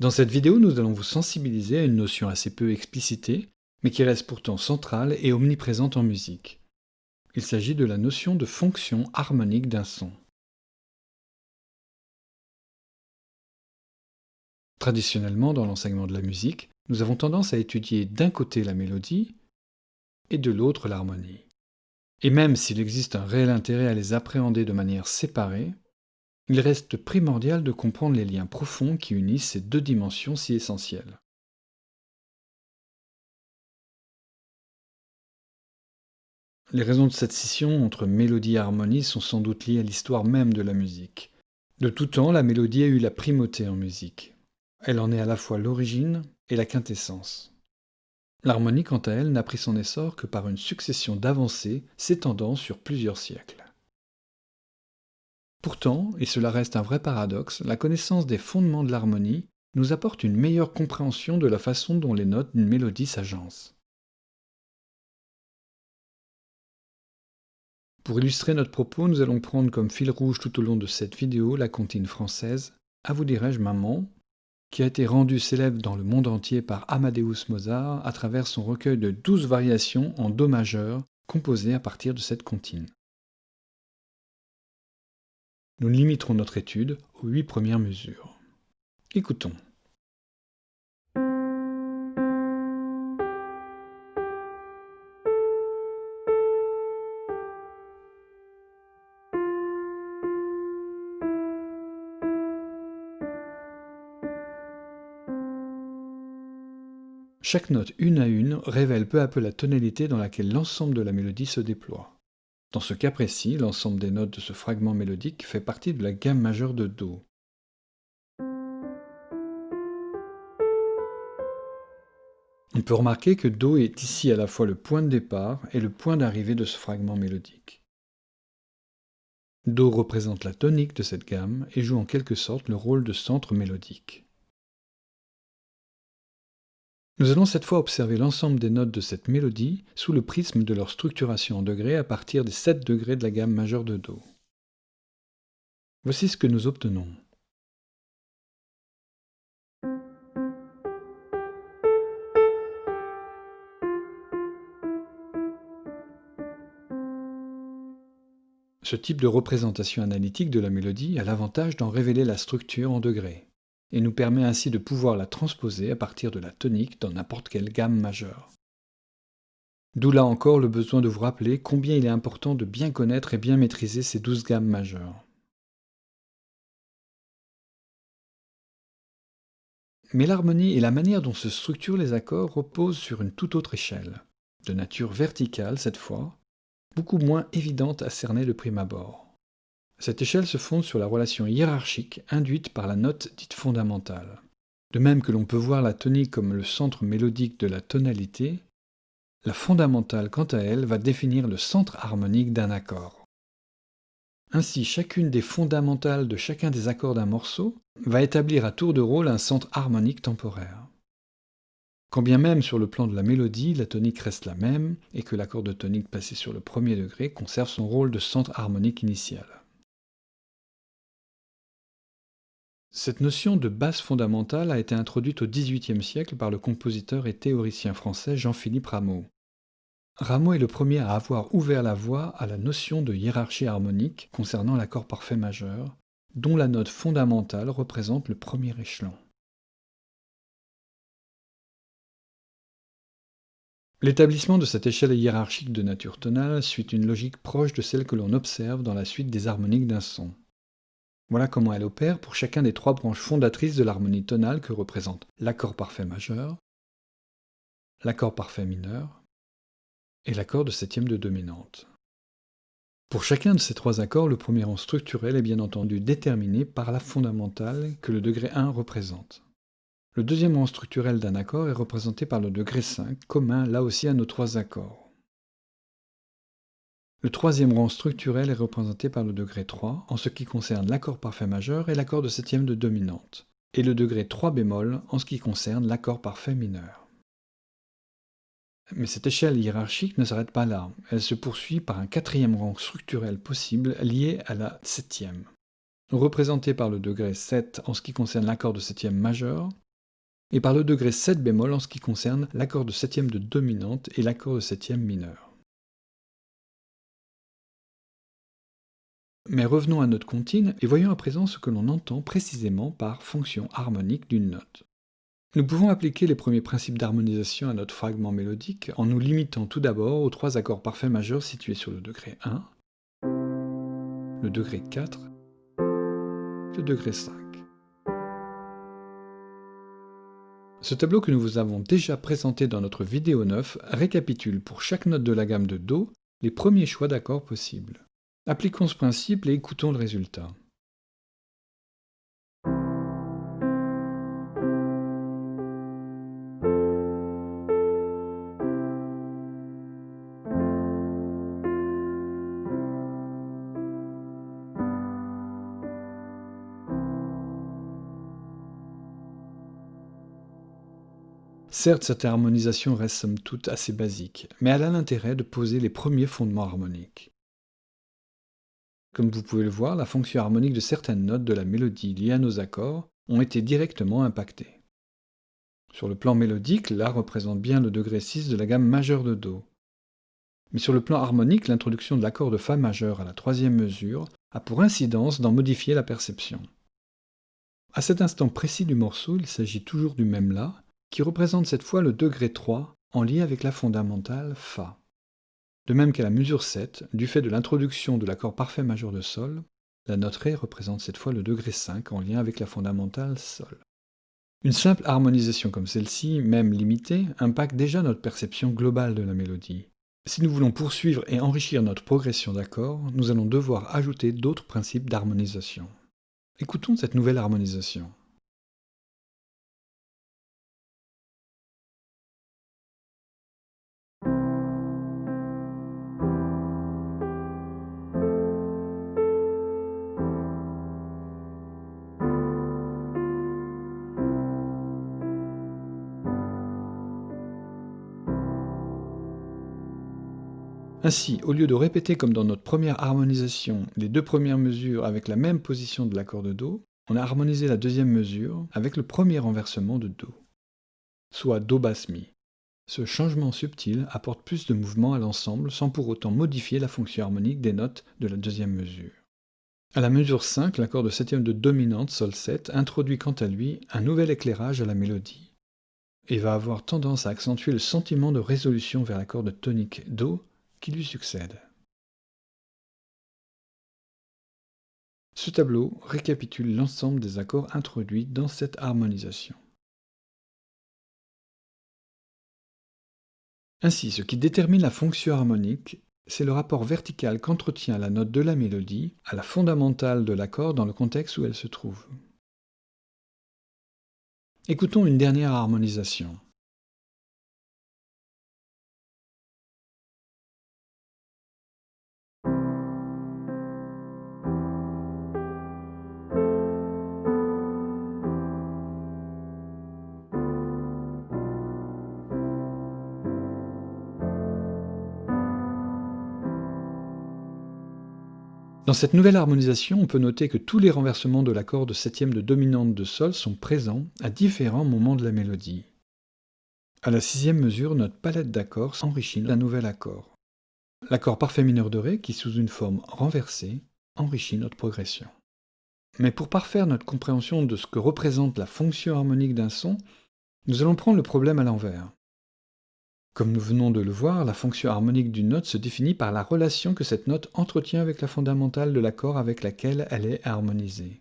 Dans cette vidéo, nous allons vous sensibiliser à une notion assez peu explicitée, mais qui reste pourtant centrale et omniprésente en musique. Il s'agit de la notion de fonction harmonique d'un son. Traditionnellement, dans l'enseignement de la musique, nous avons tendance à étudier d'un côté la mélodie et de l'autre l'harmonie. Et même s'il existe un réel intérêt à les appréhender de manière séparée, il reste primordial de comprendre les liens profonds qui unissent ces deux dimensions si essentielles. Les raisons de cette scission entre mélodie et harmonie sont sans doute liées à l'histoire même de la musique. De tout temps, la mélodie a eu la primauté en musique. Elle en est à la fois l'origine et la quintessence. L'harmonie, quant à elle, n'a pris son essor que par une succession d'avancées s'étendant sur plusieurs siècles. Pourtant, et cela reste un vrai paradoxe, la connaissance des fondements de l'harmonie nous apporte une meilleure compréhension de la façon dont les notes d'une mélodie s'agencent. Pour illustrer notre propos, nous allons prendre comme fil rouge tout au long de cette vidéo la comptine française « À vous dirais-je maman » qui a été rendue célèbre dans le monde entier par Amadeus Mozart à travers son recueil de douze variations en Do majeur composées à partir de cette comptine. Nous limiterons notre étude aux huit premières mesures. Écoutons. Chaque note une à une révèle peu à peu la tonalité dans laquelle l'ensemble de la mélodie se déploie. Dans ce cas précis, l'ensemble des notes de ce fragment mélodique fait partie de la gamme majeure de Do. On peut remarquer que Do est ici à la fois le point de départ et le point d'arrivée de ce fragment mélodique. Do représente la tonique de cette gamme et joue en quelque sorte le rôle de centre mélodique. Nous allons cette fois observer l'ensemble des notes de cette mélodie sous le prisme de leur structuration en degrés à partir des 7 degrés de la gamme majeure de Do. Voici ce que nous obtenons. Ce type de représentation analytique de la mélodie a l'avantage d'en révéler la structure en degrés et nous permet ainsi de pouvoir la transposer à partir de la tonique dans n'importe quelle gamme majeure. D'où là encore le besoin de vous rappeler combien il est important de bien connaître et bien maîtriser ces douze gammes majeures. Mais l'harmonie et la manière dont se structurent les accords reposent sur une toute autre échelle, de nature verticale cette fois, beaucoup moins évidente à cerner de prime abord. Cette échelle se fonde sur la relation hiérarchique induite par la note dite fondamentale. De même que l'on peut voir la tonique comme le centre mélodique de la tonalité, la fondamentale, quant à elle, va définir le centre harmonique d'un accord. Ainsi, chacune des fondamentales de chacun des accords d'un morceau va établir à tour de rôle un centre harmonique temporaire. Quand bien même sur le plan de la mélodie, la tonique reste la même et que l'accord de tonique passé sur le premier degré conserve son rôle de centre harmonique initial. Cette notion de base fondamentale a été introduite au XVIIIe siècle par le compositeur et théoricien français Jean-Philippe Rameau. Rameau est le premier à avoir ouvert la voie à la notion de hiérarchie harmonique concernant l'accord parfait majeur, dont la note fondamentale représente le premier échelon. L'établissement de cette échelle hiérarchique de nature tonale suit une logique proche de celle que l'on observe dans la suite des harmoniques d'un son. Voilà comment elle opère pour chacun des trois branches fondatrices de l'harmonie tonale que représentent l'accord parfait majeur, l'accord parfait mineur et l'accord de septième de dominante. Pour chacun de ces trois accords, le premier rang structurel est bien entendu déterminé par la fondamentale que le degré 1 représente. Le deuxième rang structurel d'un accord est représenté par le degré 5, commun là aussi à nos trois accords. Le troisième rang structurel est représenté par le degré 3 en ce qui concerne l'accord parfait majeur et l'accord de septième de dominante, et le degré 3 bémol en ce qui concerne l'accord parfait mineur. Mais cette échelle hiérarchique ne s'arrête pas là, elle se poursuit par un quatrième rang structurel possible lié à la septième, représenté par le degré 7 en ce qui concerne l'accord de septième majeur, et par le degré 7 bémol en ce qui concerne l'accord de septième de dominante et l'accord de septième mineur. Mais revenons à notre comptine et voyons à présent ce que l'on entend précisément par fonction harmonique d'une note. Nous pouvons appliquer les premiers principes d'harmonisation à notre fragment mélodique en nous limitant tout d'abord aux trois accords parfaits majeurs situés sur le degré 1, le degré 4, le degré 5. Ce tableau que nous vous avons déjà présenté dans notre vidéo 9 récapitule pour chaque note de la gamme de Do les premiers choix d'accords possibles. Appliquons ce principe et écoutons le résultat. Certes, cette harmonisation reste somme toute assez basique, mais elle a l'intérêt de poser les premiers fondements harmoniques. Comme vous pouvez le voir, la fonction harmonique de certaines notes de la mélodie liées à nos accords ont été directement impactées. Sur le plan mélodique, La représente bien le degré 6 de la gamme majeure de Do. Mais sur le plan harmonique, l'introduction de l'accord de Fa majeur à la troisième mesure a pour incidence d'en modifier la perception. À cet instant précis du morceau, il s'agit toujours du même La, qui représente cette fois le degré 3 en lien avec la fondamentale Fa. De même qu'à la mesure 7, du fait de l'introduction de l'accord parfait majeur de Sol, la note Ré représente cette fois le degré 5 en lien avec la fondamentale Sol. Une simple harmonisation comme celle-ci, même limitée, impacte déjà notre perception globale de la mélodie. Si nous voulons poursuivre et enrichir notre progression d'accords, nous allons devoir ajouter d'autres principes d'harmonisation. Écoutons cette nouvelle harmonisation. Ainsi, au lieu de répéter comme dans notre première harmonisation les deux premières mesures avec la même position de l'accord de Do, on a harmonisé la deuxième mesure avec le premier renversement de Do, soit Do basse mi. Ce changement subtil apporte plus de mouvement à l'ensemble sans pour autant modifier la fonction harmonique des notes de la deuxième mesure. À la mesure 5, l'accord de septième de dominante Sol 7 introduit quant à lui un nouvel éclairage à la mélodie et va avoir tendance à accentuer le sentiment de résolution vers l'accord de tonique Do lui succède. Ce tableau récapitule l'ensemble des accords introduits dans cette harmonisation. Ainsi, ce qui détermine la fonction harmonique, c'est le rapport vertical qu'entretient la note de la mélodie à la fondamentale de l'accord dans le contexte où elle se trouve. Écoutons une dernière harmonisation. Dans cette nouvelle harmonisation, on peut noter que tous les renversements de l'accord de septième de dominante de Sol sont présents à différents moments de la mélodie. À la sixième mesure, notre palette d'accords s'enrichit d'un nouvel accord. L'accord parfait mineur de Ré, qui sous une forme renversée, enrichit notre progression. Mais pour parfaire notre compréhension de ce que représente la fonction harmonique d'un son, nous allons prendre le problème à l'envers. Comme nous venons de le voir, la fonction harmonique d'une note se définit par la relation que cette note entretient avec la fondamentale de l'accord avec laquelle elle est harmonisée.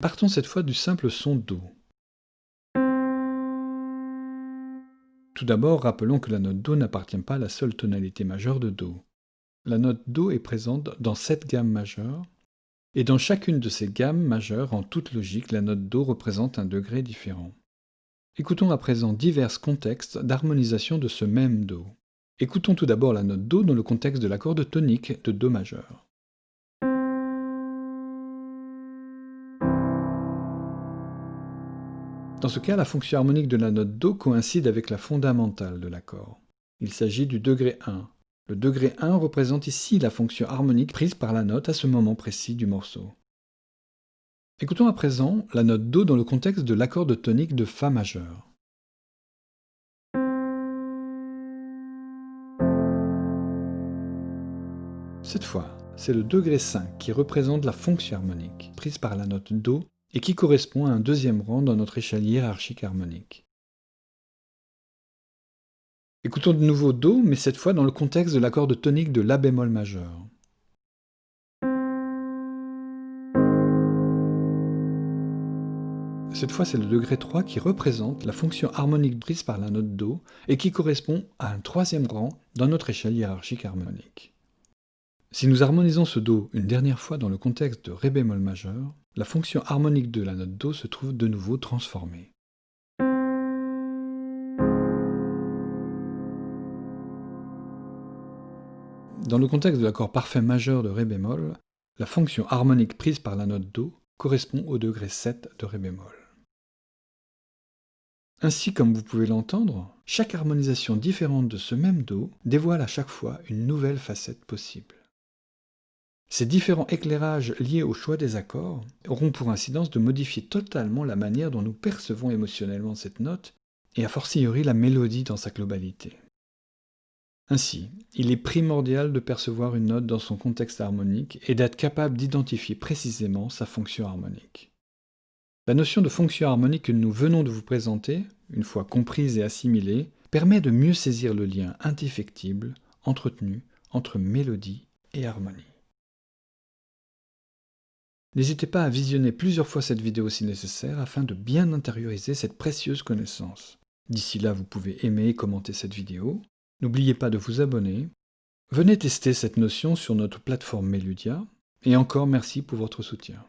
Partons cette fois du simple son Do. Tout d'abord, rappelons que la note Do n'appartient pas à la seule tonalité majeure de Do. La note Do est présente dans sept gammes majeures, et dans chacune de ces gammes majeures, en toute logique, la note Do représente un degré différent. Écoutons à présent divers contextes d'harmonisation de ce même Do. Écoutons tout d'abord la note Do dans le contexte de l'accord de tonique de Do majeur. Dans ce cas, la fonction harmonique de la note Do coïncide avec la fondamentale de l'accord. Il s'agit du degré 1. Le degré 1 représente ici la fonction harmonique prise par la note à ce moment précis du morceau. Écoutons à présent la note Do dans le contexte de l'accord de tonique de Fa majeur. Cette fois, c'est le degré 5 qui représente la fonction harmonique prise par la note Do et qui correspond à un deuxième rang dans notre échelle hiérarchique harmonique. Écoutons de nouveau Do, mais cette fois dans le contexte de l'accord de tonique de La bémol majeur. Cette fois, c'est le degré 3 qui représente la fonction harmonique prise par la note Do et qui correspond à un troisième rang dans notre échelle hiérarchique harmonique. Si nous harmonisons ce Do une dernière fois dans le contexte de Ré bémol majeur, la fonction harmonique de la note Do se trouve de nouveau transformée. Dans le contexte de l'accord parfait majeur de Ré bémol, la fonction harmonique prise par la note Do correspond au degré 7 de Ré bémol. Ainsi, comme vous pouvez l'entendre, chaque harmonisation différente de ce même Do dévoile à chaque fois une nouvelle facette possible. Ces différents éclairages liés au choix des accords auront pour incidence de modifier totalement la manière dont nous percevons émotionnellement cette note, et a fortiori la mélodie dans sa globalité. Ainsi, il est primordial de percevoir une note dans son contexte harmonique et d'être capable d'identifier précisément sa fonction harmonique. La notion de fonction harmonique que nous venons de vous présenter, une fois comprise et assimilée, permet de mieux saisir le lien indéfectible entretenu entre mélodie et harmonie. N'hésitez pas à visionner plusieurs fois cette vidéo si nécessaire afin de bien intérioriser cette précieuse connaissance. D'ici là, vous pouvez aimer et commenter cette vidéo. N'oubliez pas de vous abonner. Venez tester cette notion sur notre plateforme Meludia. Et encore merci pour votre soutien.